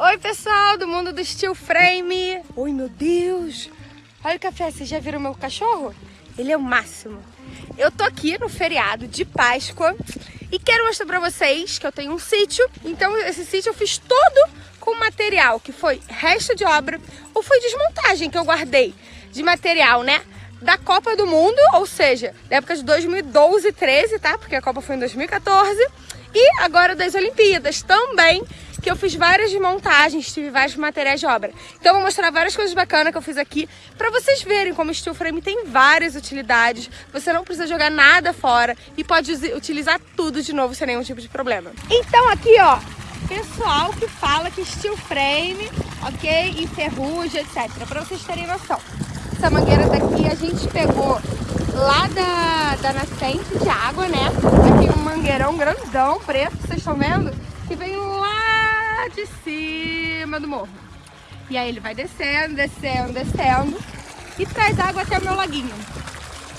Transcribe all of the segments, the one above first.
Oi, pessoal do mundo do steel frame. Oi, meu Deus. Olha o café, vocês já viram meu cachorro? Ele é o máximo. Eu tô aqui no feriado de Páscoa e quero mostrar pra vocês que eu tenho um sítio. Então esse sítio eu fiz todo com material que foi resto de obra ou foi desmontagem que eu guardei de material, né? Da Copa do Mundo, ou seja, da época de 2012 e 13, tá? Porque a Copa foi em 2014. E agora das Olimpíadas também, que eu fiz várias montagens, tive vários materiais de obra. Então vou mostrar várias coisas bacanas que eu fiz aqui para vocês verem como o steel frame tem várias utilidades. Você não precisa jogar nada fora e pode utilizar tudo de novo sem nenhum tipo de problema. Então aqui, ó, pessoal que fala que steel frame, ok, enferruja, etc. Para vocês terem noção. Essa mangueira daqui a gente pegou lá da, da nascente de água, né? Aqui um mangueirão grandão, preto, vocês estão vendo? Que vem lá cima do morro. E aí ele vai descendo, descendo, descendo e traz água até o meu laguinho.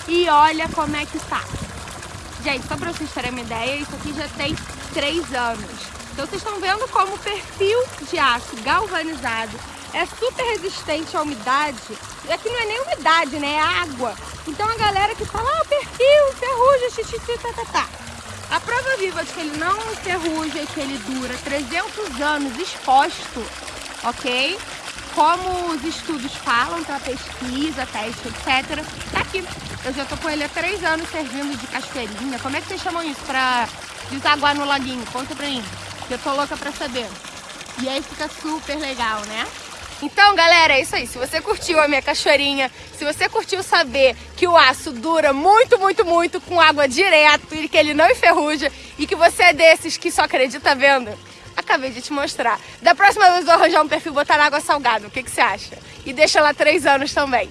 E olha como é que tá. Gente, só pra vocês terem uma ideia, isso aqui já tem 3 anos. Então vocês estão vendo como o perfil de aço galvanizado é super resistente à umidade. E aqui não é nem umidade, né? É água. Então a galera que fala, ah, perfil, ferrugem, xixi, tá, tá, tá. A prova viva de que ele não enferruja e que ele dura 300 anos exposto, ok? Como os estudos falam para pesquisa, teste, etc. Tá aqui. Eu já tô com ele há 3 anos servindo de cachoeirinha. Como é que vocês chamam isso para desaguar no laguinho? Conta pra mim, que eu tô louca pra saber. E aí fica super legal, né? Então, galera, é isso aí. Se você curtiu a minha cachoeirinha, se você curtiu saber que o aço dura muito, muito, muito com água direto e que ele não enferruja e que você é desses que só acredita vendo, acabei de te mostrar. Da próxima vez eu vou arranjar um perfil botar na água salgada. O que, que você acha? E deixa lá três anos também.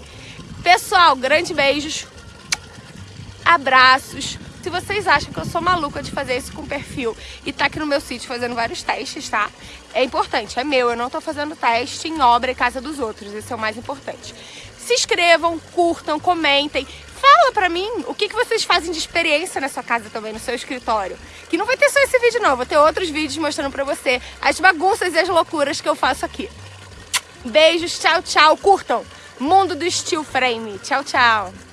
Pessoal, grandes beijos, abraços. Se vocês acham que eu sou maluca de fazer isso com perfil e tá aqui no meu sítio fazendo vários testes, tá? É importante, é meu, eu não tô fazendo teste em obra e casa dos outros, esse é o mais importante. Se inscrevam, curtam, comentem, fala pra mim o que, que vocês fazem de experiência na sua casa também, no seu escritório. Que não vai ter só esse vídeo não, vou ter outros vídeos mostrando pra você as bagunças e as loucuras que eu faço aqui. Beijos, tchau, tchau, curtam! Mundo do Steel Frame, tchau, tchau!